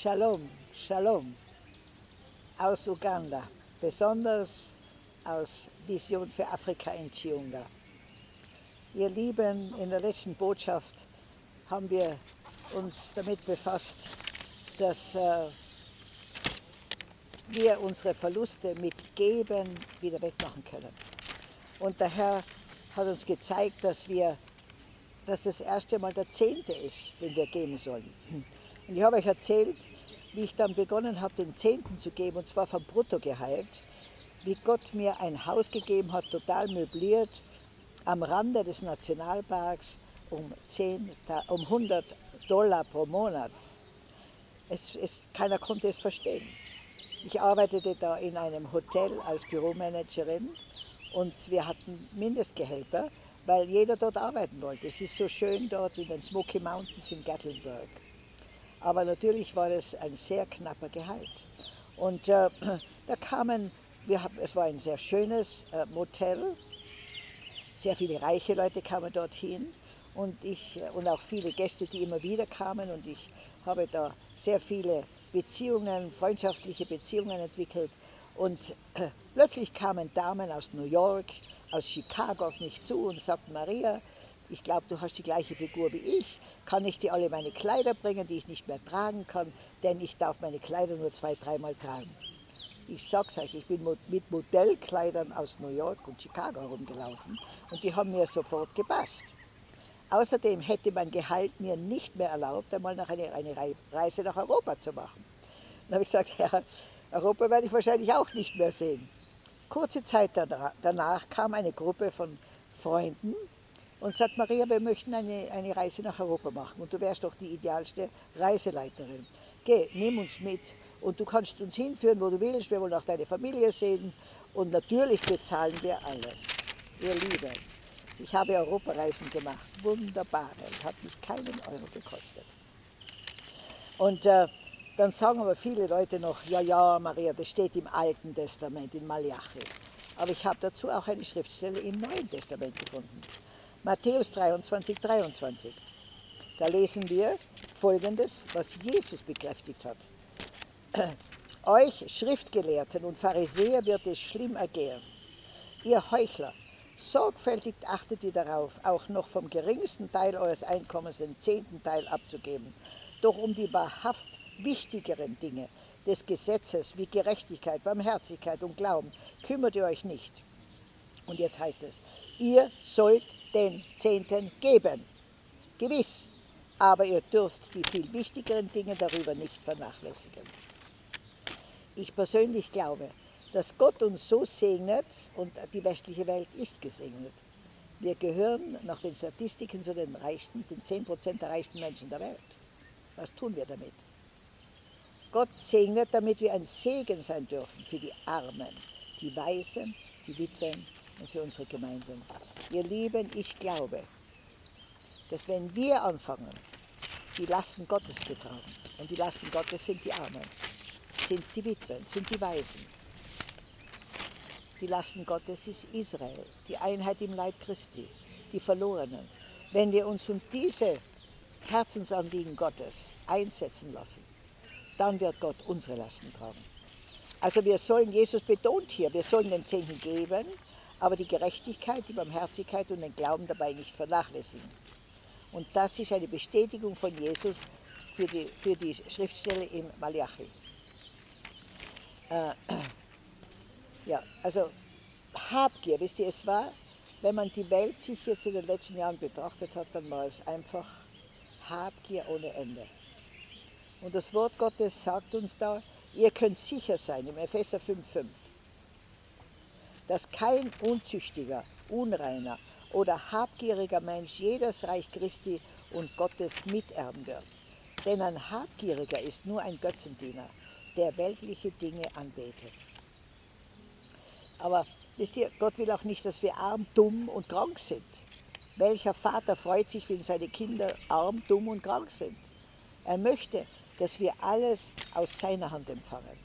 Shalom, Shalom aus Uganda, besonders aus Vision für Afrika in Chiunga. Ihr Lieben, in der letzten Botschaft haben wir uns damit befasst, dass äh, wir unsere Verluste mit Geben wieder wettmachen können. Und der Herr hat uns gezeigt, dass, wir, dass das erste Mal der Zehnte ist, den wir geben sollen. Und ich habe euch erzählt, wie ich dann begonnen habe, den Zehnten zu geben, und zwar vom Bruttogehalt, wie Gott mir ein Haus gegeben hat, total möbliert, am Rande des Nationalparks um, 10, um 100 Dollar pro Monat. Es, es, keiner konnte es verstehen. Ich arbeitete da in einem Hotel als Büromanagerin und wir hatten Mindestgehälter, weil jeder dort arbeiten wollte. Es ist so schön dort in den Smoky Mountains in Gatlinburg. Aber natürlich war es ein sehr knapper Gehalt. Und äh, da kamen, wir es war ein sehr schönes äh, Motel, sehr viele reiche Leute kamen dorthin und, ich, äh, und auch viele Gäste, die immer wieder kamen und ich habe da sehr viele Beziehungen, freundschaftliche Beziehungen entwickelt. Und äh, plötzlich kamen Damen aus New York, aus Chicago auf mich zu und sagten, Maria, ich glaube, du hast die gleiche Figur wie ich, kann ich dir alle meine Kleider bringen, die ich nicht mehr tragen kann, denn ich darf meine Kleider nur zwei, dreimal tragen. Ich sag's euch, ich bin mit Modellkleidern aus New York und Chicago herumgelaufen und die haben mir sofort gepasst. Außerdem hätte mein Gehalt mir nicht mehr erlaubt, einmal nach eine, eine Reise nach Europa zu machen. Dann habe ich gesagt, ja, Europa werde ich wahrscheinlich auch nicht mehr sehen. Kurze Zeit danach kam eine Gruppe von Freunden und sagt, Maria, wir möchten eine, eine Reise nach Europa machen und du wärst doch die idealste Reiseleiterin. Geh, nimm uns mit und du kannst uns hinführen, wo du willst, wir wollen auch deine Familie sehen und natürlich bezahlen wir alles. Ihr Lieben, ich habe Europareisen gemacht, wunderbare, hat mich keinen Euro gekostet. Und äh, dann sagen aber viele Leute noch, ja, ja, Maria, das steht im Alten Testament, in Malachi. Aber ich habe dazu auch eine Schriftstelle im Neuen Testament gefunden. Matthäus 23, 23. Da lesen wir Folgendes, was Jesus bekräftigt hat. Euch Schriftgelehrten und Pharisäer wird es schlimm ergehen. Ihr Heuchler, sorgfältig achtet ihr darauf, auch noch vom geringsten Teil eures Einkommens den zehnten Teil abzugeben. Doch um die wahrhaft wichtigeren Dinge des Gesetzes wie Gerechtigkeit, Barmherzigkeit und Glauben kümmert ihr euch nicht. Und jetzt heißt es, ihr sollt den Zehnten geben. Gewiss, aber ihr dürft die viel wichtigeren Dinge darüber nicht vernachlässigen. Ich persönlich glaube, dass Gott uns so segnet und die westliche Welt ist gesegnet. Wir gehören nach den Statistiken zu den reichsten, den 10% der reichsten Menschen der Welt. Was tun wir damit? Gott segnet, damit wir ein Segen sein dürfen für die Armen, die Weisen, die Witwen und für unsere Gemeinden. Ihr Lieben, ich glaube, dass wenn wir anfangen, die Lasten Gottes zu tragen, und die Lasten Gottes sind die Armen, sind die Witwen, sind die Waisen, die Lasten Gottes ist Israel, die Einheit im Leib Christi, die Verlorenen. Wenn wir uns um diese Herzensanliegen Gottes einsetzen lassen, dann wird Gott unsere Lasten tragen. Also wir sollen, Jesus betont hier, wir sollen den Zehnten geben, aber die Gerechtigkeit, die Barmherzigkeit und den Glauben dabei nicht vernachlässigen. Und das ist eine Bestätigung von Jesus für die, für die Schriftstelle im Malachi. Äh, ja, also Habgier, wisst ihr, es war, wenn man die Welt sich jetzt in den letzten Jahren betrachtet hat, dann war es einfach Habgier ohne Ende. Und das Wort Gottes sagt uns da, ihr könnt sicher sein, im Epheser 5,5, dass kein unzüchtiger, unreiner oder habgieriger Mensch jedes Reich Christi und Gottes miterben wird. Denn ein Habgieriger ist nur ein Götzendiener, der weltliche Dinge anbetet. Aber wisst ihr, Gott will auch nicht, dass wir arm, dumm und krank sind. Welcher Vater freut sich, wenn seine Kinder arm, dumm und krank sind? Er möchte, dass wir alles aus seiner Hand empfangen.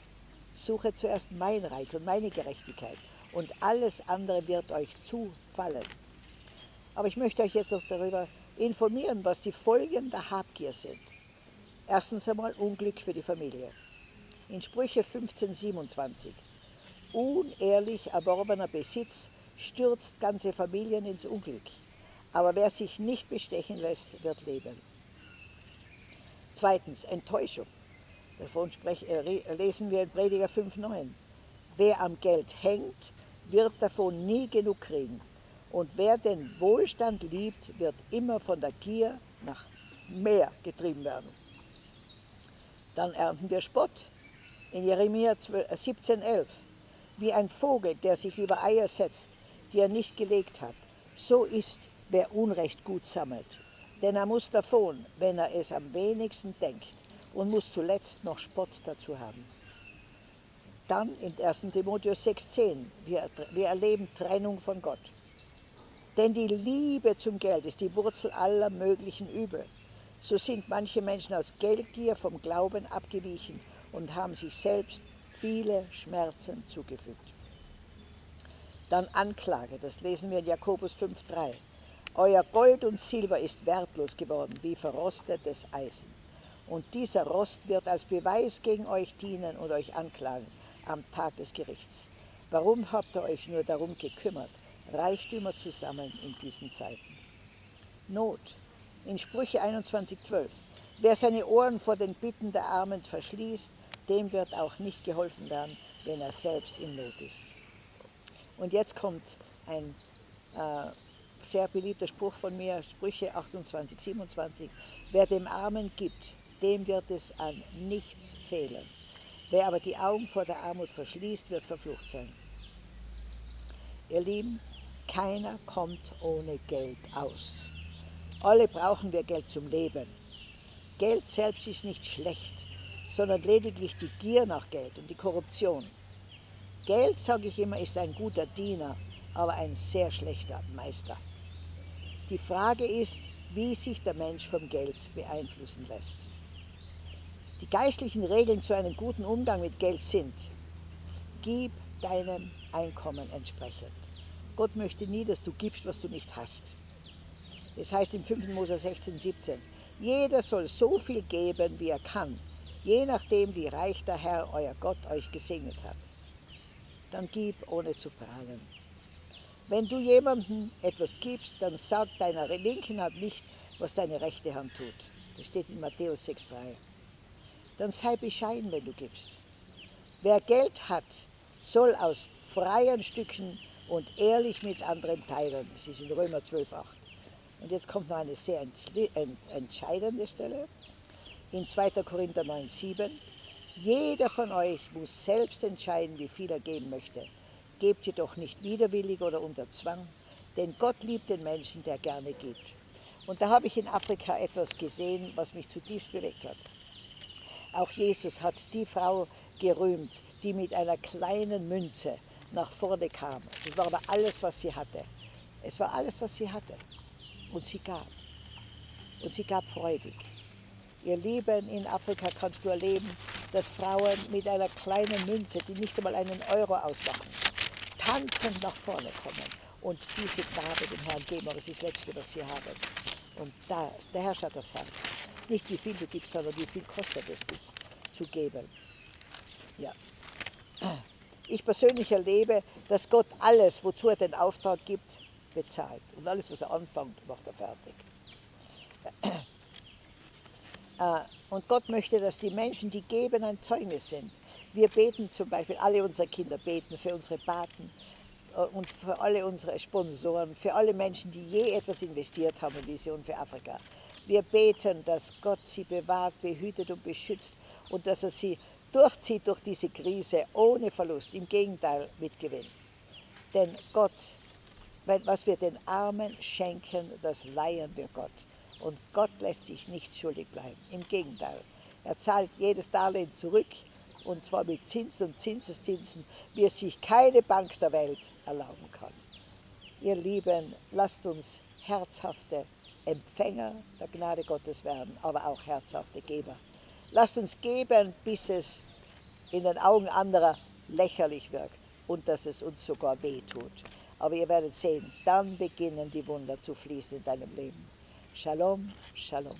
Suche zuerst mein Reich und meine Gerechtigkeit und alles andere wird euch zufallen. Aber ich möchte euch jetzt noch darüber informieren, was die Folgen der Habgier sind. Erstens einmal Unglück für die Familie. In Sprüche 15,27 Unehrlich erworbener Besitz stürzt ganze Familien ins Unglück, aber wer sich nicht bestechen lässt, wird leben. Zweitens Enttäuschung. Davon äh, lesen wir in Prediger 5,9. Wer am Geld hängt, wird davon nie genug kriegen. Und wer den Wohlstand liebt, wird immer von der Gier nach mehr getrieben werden. Dann ernten wir Spott. In Jeremia 17,11. Äh, Wie ein Vogel, der sich über Eier setzt, die er nicht gelegt hat, so ist, wer Unrecht gut sammelt. Denn er muss davon, wenn er es am wenigsten denkt, und muss zuletzt noch Spott dazu haben. Dann in 1. Timotheus 6,10, wir, wir erleben Trennung von Gott. Denn die Liebe zum Geld ist die Wurzel aller möglichen Übel. So sind manche Menschen aus Geldgier vom Glauben abgewichen und haben sich selbst viele Schmerzen zugefügt. Dann Anklage, das lesen wir in Jakobus 5,3. Euer Gold und Silber ist wertlos geworden, wie verrostetes Eisen. Und dieser Rost wird als Beweis gegen euch dienen und euch anklagen am Tag des Gerichts. Warum habt ihr euch nur darum gekümmert, Reichtümer zu sammeln in diesen Zeiten? Not. In Sprüche 21,12. Wer seine Ohren vor den Bitten der Armen verschließt, dem wird auch nicht geholfen werden, wenn er selbst in Not ist. Und jetzt kommt ein äh, sehr beliebter Spruch von mir, Sprüche 28, 27. Wer dem Armen gibt, dem wird es an nichts fehlen. Wer aber die Augen vor der Armut verschließt, wird verflucht sein. Ihr Lieben, keiner kommt ohne Geld aus. Alle brauchen wir Geld zum Leben. Geld selbst ist nicht schlecht, sondern lediglich die Gier nach Geld und die Korruption. Geld, sage ich immer, ist ein guter Diener, aber ein sehr schlechter Meister. Die Frage ist, wie sich der Mensch vom Geld beeinflussen lässt. Die geistlichen Regeln zu einem guten Umgang mit Geld sind, gib deinem Einkommen entsprechend. Gott möchte nie, dass du gibst, was du nicht hast. Es heißt im 5. Mose 16, 17, jeder soll so viel geben, wie er kann, je nachdem, wie reich der Herr, euer Gott, euch gesegnet hat. Dann gib, ohne zu prahlen. Wenn du jemandem etwas gibst, dann sag deiner linken Hand nicht, was deine rechte Hand tut. Das steht in Matthäus 6,3 dann sei bescheiden, wenn du gibst. Wer Geld hat, soll aus freien Stücken und ehrlich mit anderen teilen. Das ist in Römer 12,8. Und jetzt kommt noch eine sehr entscheidende Stelle. In 2. Korinther 9,7. Jeder von euch muss selbst entscheiden, wie viel er geben möchte. Gebt jedoch nicht widerwillig oder unter Zwang, denn Gott liebt den Menschen, der gerne gibt. Und da habe ich in Afrika etwas gesehen, was mich zutiefst bewegt hat. Auch Jesus hat die Frau gerühmt, die mit einer kleinen Münze nach vorne kam. Es war aber alles, was sie hatte. Es war alles, was sie hatte. Und sie gab. Und sie gab freudig. Ihr Leben in Afrika kannst du erleben, dass Frauen mit einer kleinen Münze, die nicht einmal einen Euro ausmachen, tanzend nach vorne kommen und diese Gabe dem Herrn geben. Aber es ist das Letzte, was sie haben. Und da, der Herr schaut aufs Herz. Nicht wie viel du gibst, sondern wie viel kostet es dich zu geben. Ja. Ich persönlich erlebe, dass Gott alles, wozu er den Auftrag gibt, bezahlt. Und alles, was er anfängt, macht er fertig. Äh, und Gott möchte, dass die Menschen, die geben, ein Zeugnis sind. Wir beten zum Beispiel, alle unsere Kinder beten für unsere Paten äh, und für alle unsere Sponsoren, für alle Menschen, die je etwas investiert haben in Vision für Afrika. Wir beten, dass Gott sie bewahrt, behütet und beschützt und dass er sie durchzieht durch diese Krise ohne Verlust, im Gegenteil mit Gewinn. Denn Gott, was wir den Armen schenken, das leihen wir Gott. Und Gott lässt sich nicht schuldig bleiben. Im Gegenteil, er zahlt jedes Darlehen zurück und zwar mit Zinsen und Zinseszinsen, wie es sich keine Bank der Welt erlauben kann. Ihr Lieben, lasst uns herzhafte Empfänger der Gnade Gottes werden, aber auch herzhafte Geber. Lasst uns geben, bis es in den Augen anderer lächerlich wirkt und dass es uns sogar weh tut. Aber ihr werdet sehen, dann beginnen die Wunder zu fließen in deinem Leben. Shalom, Shalom.